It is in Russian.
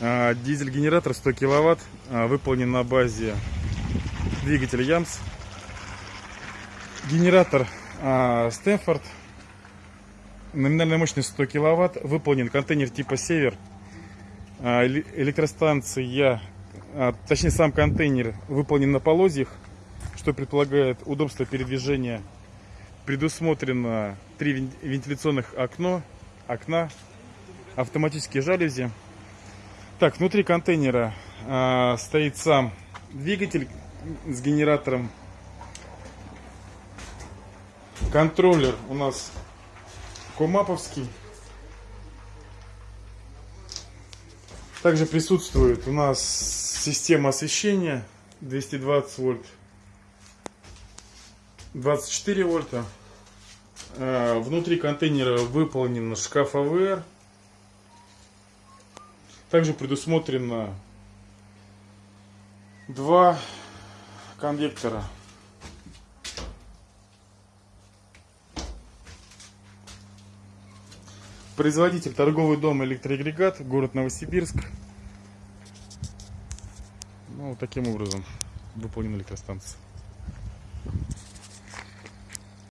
А, Дизель-генератор 100 киловатт, а, выполнен на базе двигателя Ямс. Генератор а, Стэнфорд, номинальная мощность 100 киловатт, выполнен контейнер типа Север. Эле- Электростанция, точнее сам контейнер выполнен на полозьях, что предполагает удобство передвижения. Предусмотрено три вен- вентиляционных окно, окна, автоматические жалюзи. Так, внутри контейнера а, стоит сам двигатель с генератором. Контроллер у нас комаповский. Также присутствует у нас система освещения 220 вольт, 24 вольта. А, Внутри контейнера выполнен шкаф АВР. Также предусмотрено два конвектора. Производитель торговый дом электроагрегат, город Новосибирск. Ну, вот таким образом выполнена электростанция.